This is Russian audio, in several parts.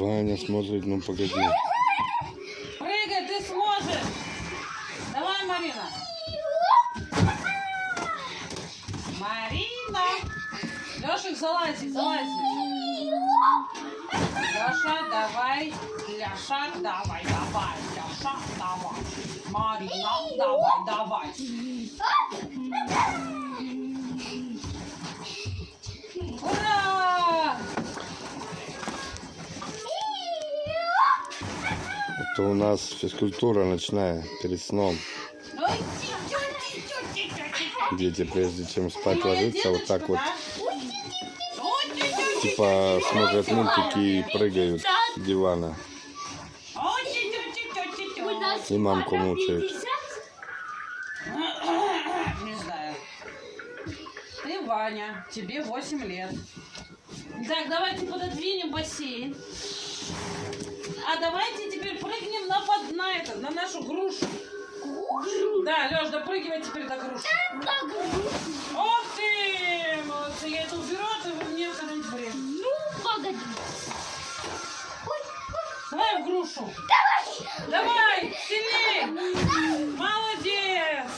Ваня смотрит, ну погоди. Прыгай, ты сможешь. Давай, Марина. Марина. Лешик, залази, залази. Леша, давай. Леша, давай, давай. Леша, давай. Марина, давай, давай. Это у нас физкультура ночная перед сном. Дети, прежде чем спать ложиться, вот так вот, типа, смотрят мультики и прыгают с дивана. И мамку мучают. Не знаю. Ты Ваня, тебе 8 лет. Так, давайте пододвинем бассейн. А давайте теперь прыгнем на, под, на, это, на нашу грушу. Да, Леш, допрыгивай теперь до груши. Ох ты! Молодцы, я это уберу, а ты мне когда-нибудь время. Ну, погоди. Давай в грушу. Давай! Давай! Сильней! Молодец!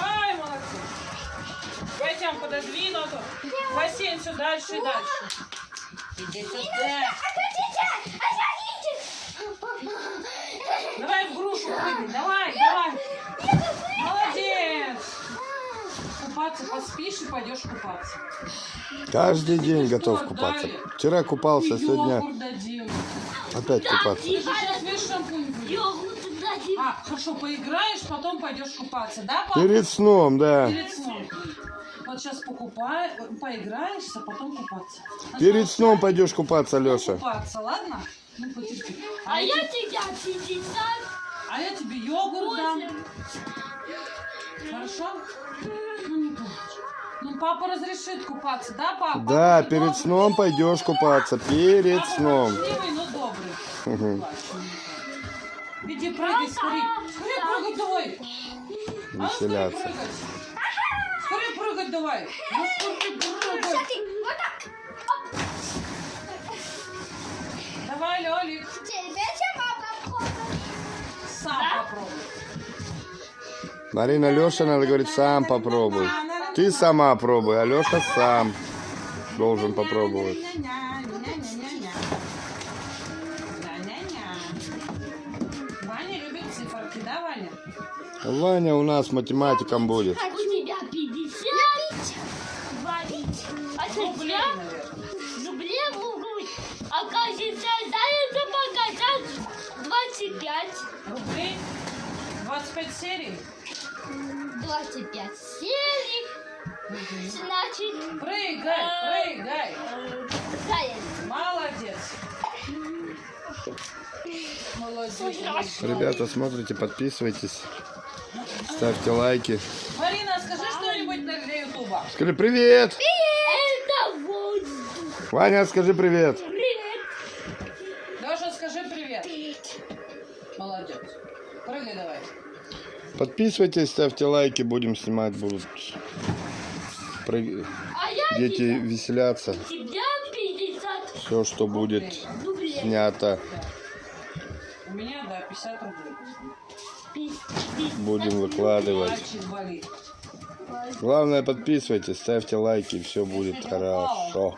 Ай, молодцы! Пойдем пододвину. а то Бассейн все дальше и дальше. Иди сюда. Давай в грушу прыгай. Давай, давай. Молодец! Купаться поспишь и пойдешь купаться. Каждый день Что готов купаться. Вчера купался, сегодня опять купаться. Ты. А, хорошо, поиграешь, потом пойдешь купаться, да, папа? Перед сном, да. Перед сном. Вот сейчас покупай, поиграешься, потом купаться. Перед Сначала сном пойдешь купаться, Леша. Купаться, ладно? Ну, потерпи. А я, я те- тебя 50 а я тебе йогурт дам. Хорошо? Ну, не плачь. Ну, папа разрешит купаться, да, папа? Да, Папа перед добрый. сном пойдешь купаться. Перед Папа сном. ворчливый, но добрый. Плачь. Иди прыгай, скорей. Скорей прыгай давай. А ну, скорей Веселяться. прыгать. Скорей прыгать давай. Ну, скорей прыгать. Давай, Лёлик, Марина Алешина говорит, сам попробуй. Ты сама пробуй, а Алеша сам должен попробовать. Ваня у нас математиком будет. У тебя 50, рубля, в грудь. Оказывается, за это показать 25. Рублей? 25 серий? 25 серий. Значит, Прыгай, прыгай. э, заяц. Молодец. Молодец. Ребята, смотрите, подписывайтесь, ставьте лайки. Марина, скажи что-нибудь для Ютуба. Скажи привет! Это воздух. Ваня, скажи привет! Привет. Леша, скажи привет. Молодец. Прыгай давай. Подписывайтесь, ставьте лайки, будем снимать, будут прыг- А дети 50 Все, что будет рублей. снято, У меня, да, 50 рублей. Будем выкладывать. Главное, подписывайтесь, ставьте лайки, все будет хорошо.